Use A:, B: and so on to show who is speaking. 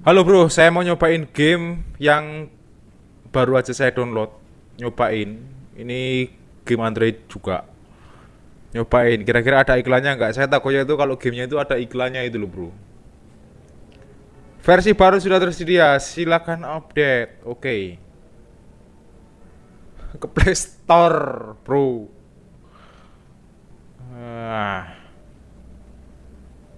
A: Halo bro, saya mau nyobain game yang baru aja saya download. Nyobain. Ini game Android juga. Nyobain. Kira-kira ada iklannya nggak? Saya takutnya itu kalau gamenya itu ada iklannya itu loh bro. Versi baru sudah tersedia. Silakan update. Oke. Ke Play Store, bro.